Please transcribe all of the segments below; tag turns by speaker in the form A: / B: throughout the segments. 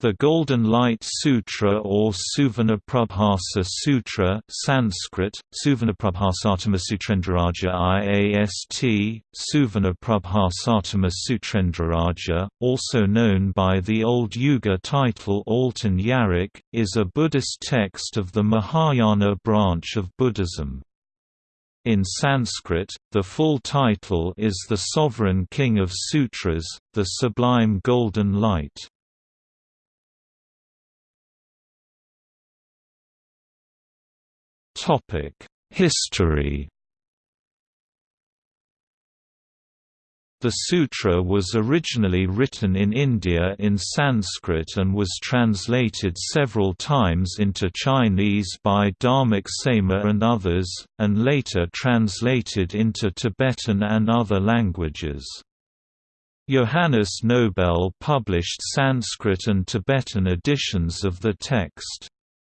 A: The Golden Light Sutra or Suvarnaprabhasa Sutra Sanskrit, Suvarnaprabhasottama IAST, also known by the Old Uyghur title Altun Yaruq, is a Buddhist text of the Mahayana branch of Buddhism. In Sanskrit, the full title is The Sovereign King of Sutras, the Sublime Golden Light. History The sutra was originally written in India in Sanskrit and was translated several times into Chinese by Dharmaksema and others, and later translated into Tibetan and other languages. Johannes Nobel published Sanskrit and Tibetan editions of the text.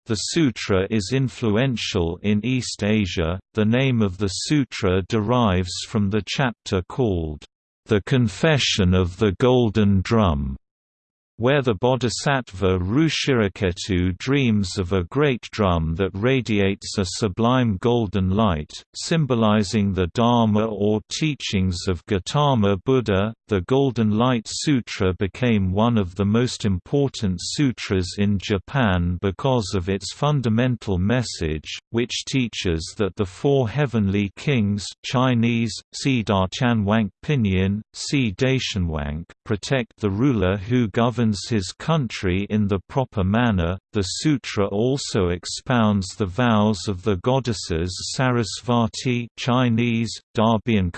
A: The sutra is influential in East Asia. The name of the sutra derives from the chapter called, The Confession of the Golden Drum, where the bodhisattva Ruchiraketu dreams of a great drum that radiates a sublime golden light, symbolizing the Dharma or teachings of Gautama Buddha. The Golden Light Sutra became one of the most important sutras in Japan because of its fundamental message, which teaches that the four heavenly kings Chinese, Si Da Tianwang Pinyin, Si Daishanwang protect the ruler who governs governs his country in the proper manner. The sutra also expounds the vows of the goddesses Sarasvati (Chinese: Da Bian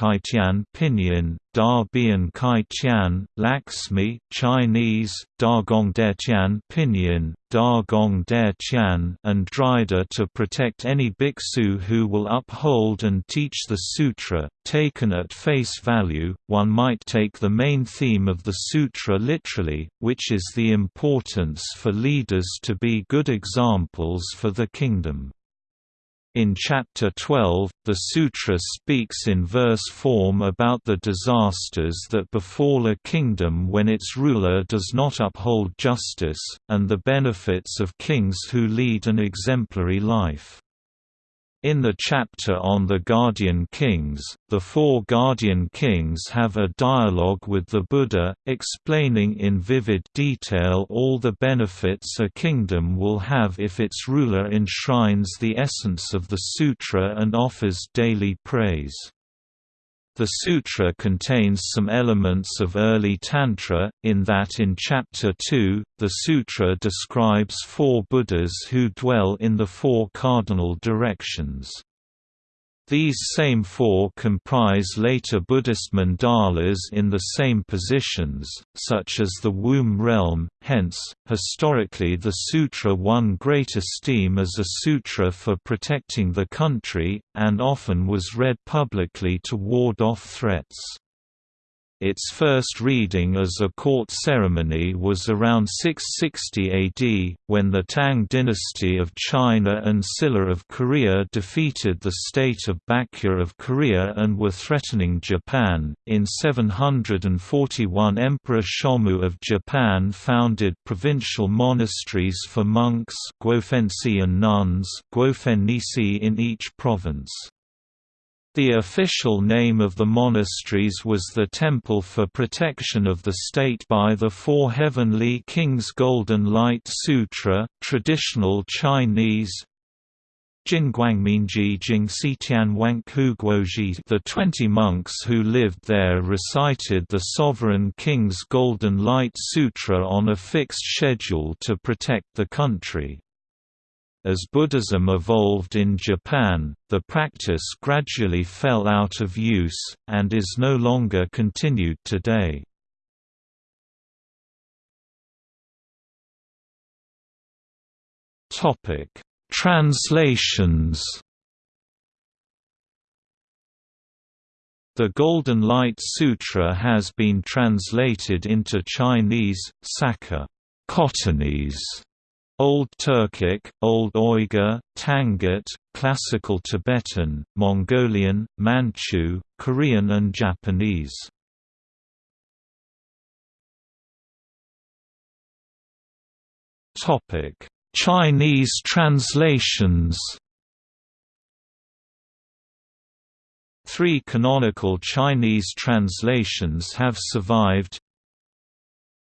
A: Pinyin, Da Bian Kai Tian, Lakshmi (Chinese: Da Gong De Tian Pinyin, Da Gong De Tian), and Dryda to protect any bhiksu who will uphold and teach the sutra. Taken at face value, one might take the main theme of the sutra literally, which is the importance for leaders to be good examples for the kingdom. In Chapter 12, the sutra speaks in verse form about the disasters that befall a kingdom when its ruler does not uphold justice, and the benefits of kings who lead an exemplary life. In the chapter on the Guardian Kings, the four Guardian Kings have a dialogue with the Buddha, explaining in vivid detail all the benefits a kingdom will have if its ruler enshrines the essence of the sutra and offers daily praise. The sutra contains some elements of early Tantra, in that in Chapter 2, the sutra describes four Buddhas who dwell in the four cardinal directions. These same four comprise later Buddhist mandalas in the same positions, such as the womb realm, hence, historically the sutra won great esteem as a sutra for protecting the country, and often was read publicly to ward off threats. Its first reading as a court ceremony was around 660 AD, when the Tang dynasty of China and Silla of Korea defeated the state of Baekje of Korea and were threatening Japan. In 741, Emperor Shomu of Japan founded provincial monasteries for monks and nuns in each province. The official name of the monasteries was the Temple for Protection of the State by the Four Heavenly Kings Golden Light Sutra, traditional Chinese, Jingguangminji Jing Sitian Guoji The twenty monks who lived there recited the Sovereign King's Golden Light Sutra on a fixed schedule to protect the country. As Buddhism evolved in Japan, the practice gradually fell out of use, and is no longer continued today. Translations The Golden Light Sutra has been translated into Chinese, Saka Khotanese, Old Turkic, Old Uyghur, Tangut, Classical Tibetan, Mongolian, Manchu, Korean and Japanese. Chinese translations Three canonical Chinese translations have survived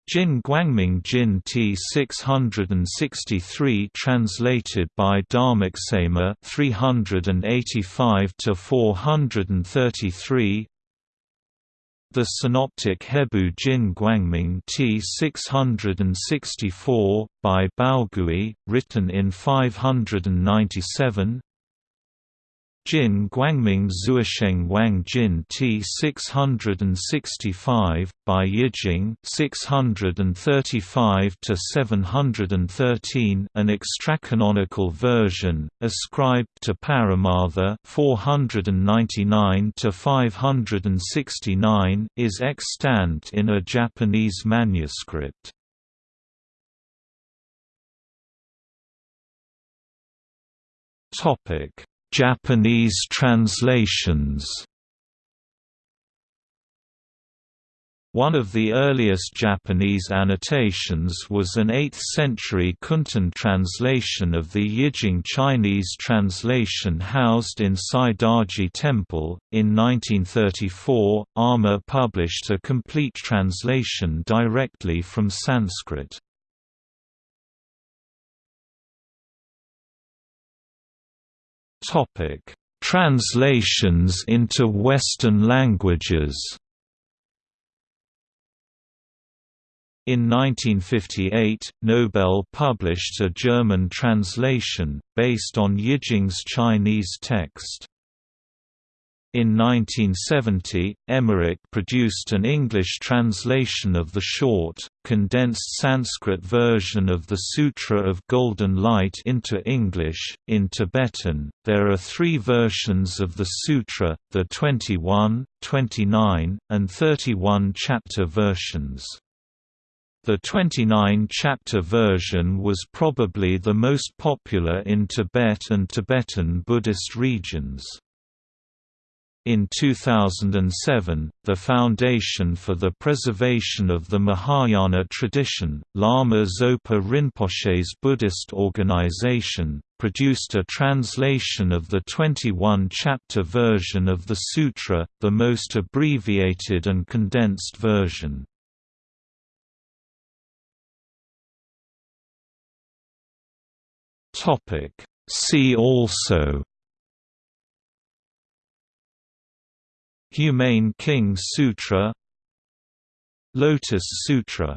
A: Jin Guangming Jin T 663 translated by Dharmaksema 385 to 433 the Synoptic Hebu Jin Guangming T 664 by Baogui written in 597 Jin Guangming Zuosheng Wang Jin T 665 by Yijing 635 to 713 an extracanonical version ascribed to Paramartha 499 to 569 is extant in a Japanese manuscript. Topic Japanese translations One of the earliest Japanese annotations was an 8th-century Kunten translation of the Yijing Chinese translation housed in Saidaji Temple. In 1934, Amma published a complete translation directly from Sanskrit. Topic: Translations into Western languages. In 1958, Nobel published a German translation, based on Yijing's Chinese text. In 1970, Emmerick produced an English translation of the short, condensed Sanskrit version of the Sutra of Golden Light into English. In Tibetan, there are three versions of the sutra the 21, 29, and 31 chapter versions. The 29-chapter version was probably the most popular in Tibet and Tibetan Buddhist regions. In 2007, the Foundation for the Preservation of the Mahayana Tradition, Lama Zopa Rinpoche's Buddhist organization, produced a translation of the 21-chapter version of the sutra, the most abbreviated and condensed version. See also Humane King Sutra Lotus Sutra